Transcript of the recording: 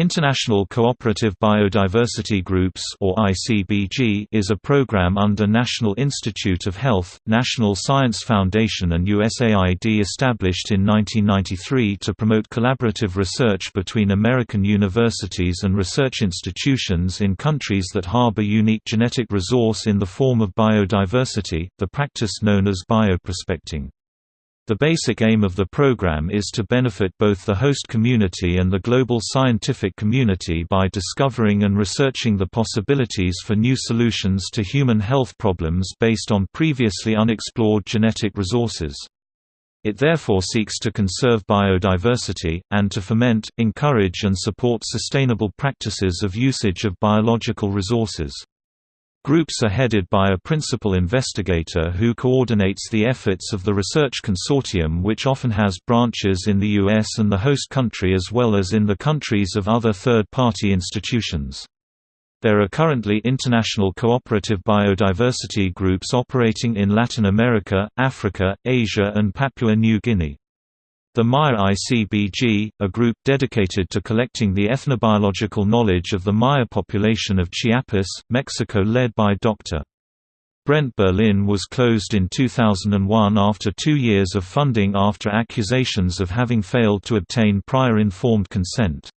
International Cooperative Biodiversity Groups or ICBG is a program under National Institute of Health, National Science Foundation and USAID established in 1993 to promote collaborative research between American universities and research institutions in countries that harbor unique genetic resource in the form of biodiversity, the practice known as bioprospecting. The basic aim of the program is to benefit both the host community and the global scientific community by discovering and researching the possibilities for new solutions to human health problems based on previously unexplored genetic resources. It therefore seeks to conserve biodiversity, and to foment, encourage and support sustainable practices of usage of biological resources. Groups are headed by a principal investigator who coordinates the efforts of the research consortium which often has branches in the US and the host country as well as in the countries of other third-party institutions. There are currently international cooperative biodiversity groups operating in Latin America, Africa, Asia and Papua New Guinea. The Maya ICBG, a group dedicated to collecting the ethnobiological knowledge of the Maya population of Chiapas, Mexico led by Dr. Brent Berlin was closed in 2001 after two years of funding after accusations of having failed to obtain prior informed consent.